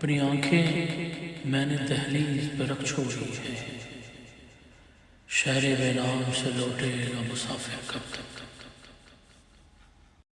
اپنی آنکھیں میں نے دہلیز پہ رکھ چھوڑی ہے شہر بے نام سے لوٹے گا مسافر کب تک؟